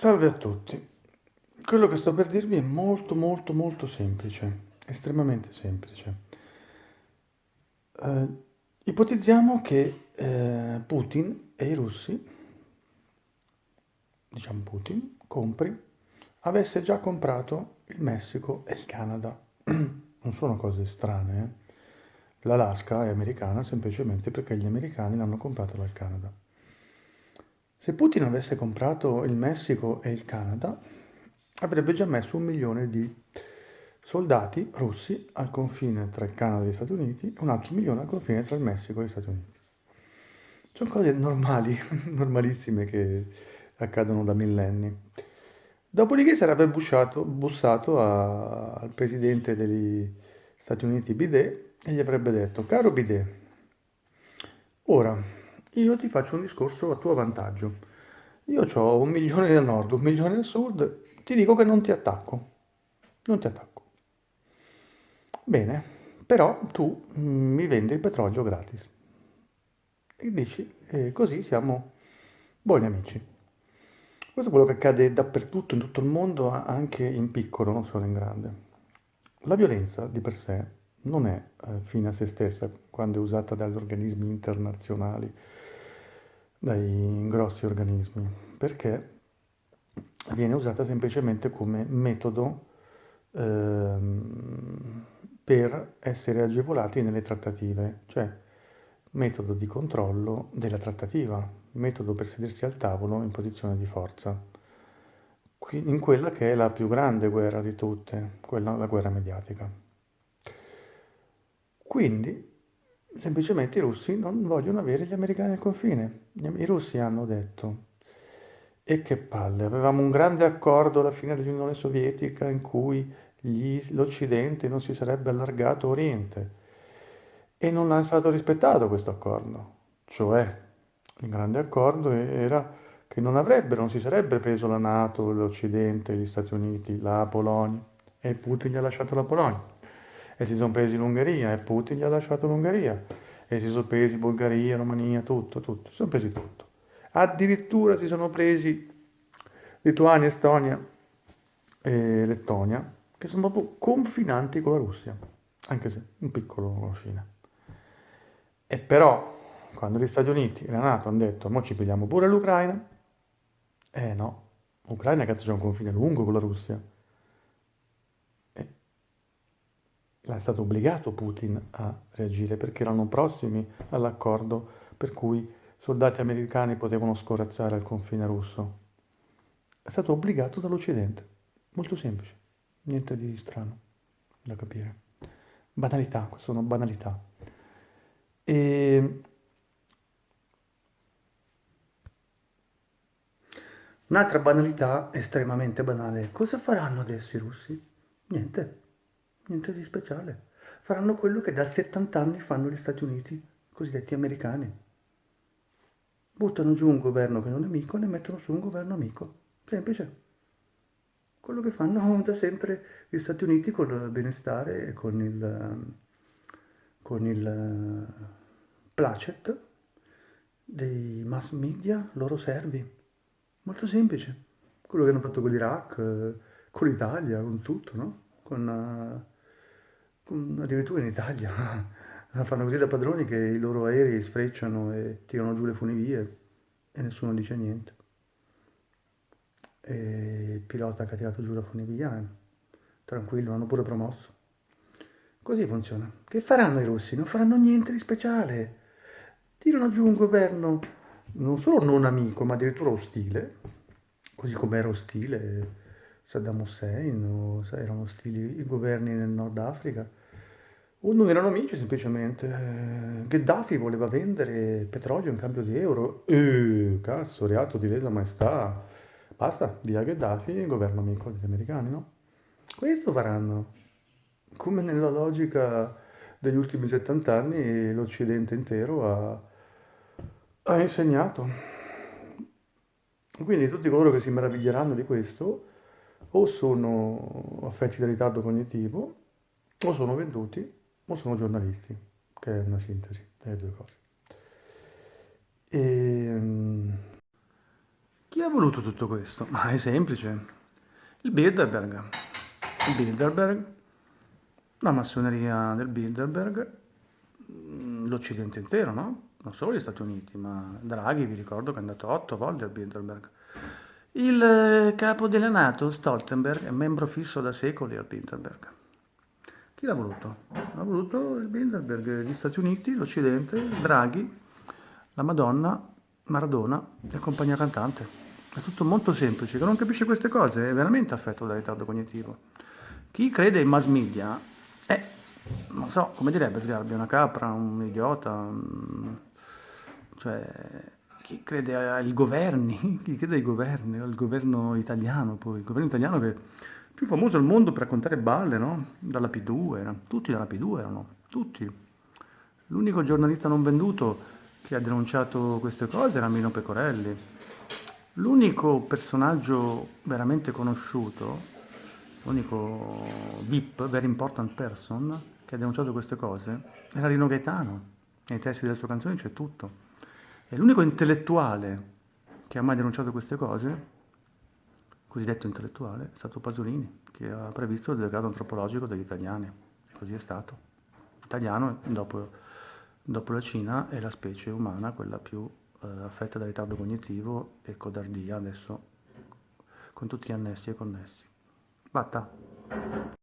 Salve a tutti. Quello che sto per dirvi è molto molto molto semplice, estremamente semplice. Eh, ipotizziamo che eh, Putin e i russi, diciamo Putin, compri, avesse già comprato il Messico e il Canada. Non sono cose strane, eh? L'Alaska è americana semplicemente perché gli americani l'hanno comprato dal Canada. Se Putin avesse comprato il Messico e il Canada, avrebbe già messo un milione di soldati russi al confine tra il Canada e gli Stati Uniti e un altro milione al confine tra il Messico e gli Stati Uniti. Sono cose normali, normalissime che accadono da millenni. Dopodiché sarebbe bussato, bussato a, al presidente degli Stati Uniti Bidet e gli avrebbe detto, caro Bidet, ora io ti faccio un discorso a tuo vantaggio. Io ho un milione da nord, un milione da sud, ti dico che non ti attacco. Non ti attacco. Bene, però tu mm, mi vendi il petrolio gratis. E dici, eh, così siamo buoni amici. Questo è quello che accade dappertutto, in tutto il mondo, anche in piccolo, non solo in grande. La violenza di per sé non è eh, fine a se stessa quando è usata dagli organismi internazionali, dai grossi organismi, perché viene usata semplicemente come metodo ehm, per essere agevolati nelle trattative, cioè metodo di controllo della trattativa, metodo per sedersi al tavolo in posizione di forza, in quella che è la più grande guerra di tutte, quella la guerra mediatica. Quindi semplicemente i russi non vogliono avere gli americani al confine. I russi hanno detto, e che palle, avevamo un grande accordo alla fine dell'Unione Sovietica in cui l'Occidente non si sarebbe allargato a Oriente e non è stato rispettato questo accordo. Cioè, il grande accordo era che non avrebbero, non si sarebbe preso la Nato, l'Occidente, gli Stati Uniti, la Polonia e Putin gli ha lasciato la Polonia e si sono presi l'Ungheria e Putin gli ha lasciato l'Ungheria e si sono presi Bulgaria, Romania, tutto, tutto, si sono presi tutto. Addirittura si sono presi Lituania, Estonia e Lettonia, che sono proprio confinanti con la Russia, anche se un piccolo confine. E però, quando gli Stati Uniti e la Nato hanno detto, mo ci pigliamo pure l'Ucraina, eh no, l'Ucraina cazzo c'è un confine lungo con la Russia. È stato obbligato Putin a reagire perché erano prossimi all'accordo per cui soldati americani potevano scorazzare al confine russo. È stato obbligato dall'Occidente. Molto semplice, niente di strano da capire. Banalità, sono banalità. E... Un'altra banalità estremamente banale. Cosa faranno adesso i russi? Niente niente di speciale. Faranno quello che da 70 anni fanno gli Stati Uniti, cosiddetti americani. Buttano giù un governo che non è amico e ne mettono su un governo amico. Semplice. Quello che fanno da sempre gli Stati Uniti con il benestare e con il, con il placet dei mass media loro servi. Molto semplice. Quello che hanno fatto con l'Iraq, con l'Italia, con tutto, no? Con addirittura in Italia fanno così da padroni che i loro aerei sfrecciano e tirano giù le funivie e nessuno dice niente. E il pilota che ha tirato giù la funivia, tranquillo, hanno pure promosso. Così funziona. Che faranno i russi? Non faranno niente di speciale. Tirano giù un governo non solo non amico, ma addirittura ostile, così come era ostile Saddam Hussein, o erano ostili i governi nel Nord Africa o non erano amici semplicemente. Gheddafi voleva vendere petrolio in cambio di euro. E cazzo, reato di lesa maestà. Basta, via Gheddafi, governo amico degli americani, no? Questo faranno. Come nella logica degli ultimi 70 anni l'Occidente intero ha, ha insegnato. Quindi tutti coloro che si meraviglieranno di questo o sono affetti da ritardo cognitivo o sono venduti o sono giornalisti, che è una sintesi delle due cose. E, ehm, chi ha voluto tutto questo? Ma è semplice. Il Bilderberg. Il Bilderberg, la massoneria del Bilderberg, mm, l'Occidente intero, no? Non solo gli Stati Uniti, ma Draghi, vi ricordo che è andato otto volte al Bilderberg. Il eh, capo della Nato, Stoltenberg, è membro fisso da secoli al Bilderberg. Chi l'ha voluto? L'ha voluto il Bilderberg, gli Stati Uniti, l'Occidente, Draghi, la Madonna, Maradona e compagnia cantante. È tutto molto semplice, chi non capisce queste cose è veramente affetto da ritardo cognitivo. Chi crede in mass media è, non so, come direbbe Sgarbi, una capra, un idiota, cioè chi crede ai governi, chi crede ai governi, al governo italiano poi, il governo italiano che è più famoso al mondo per raccontare balle, no? Dalla P2, erano, tutti dalla P2 erano, tutti. L'unico giornalista non venduto che ha denunciato queste cose era Mino Pecorelli. L'unico personaggio veramente conosciuto, l'unico VIP, very important person, che ha denunciato queste cose, era Rino Gaetano. Nei testi delle sue canzoni c'è tutto. E l'unico intellettuale che ha mai denunciato queste cose, cosiddetto intellettuale, è stato Pasolini, che ha previsto il degrado antropologico degli italiani. E così è stato. L'italiano, dopo, dopo, la Cina, è la specie umana, quella più eh, affetta da ritardo cognitivo e codardia, adesso con tutti gli annessi e connessi. Batta!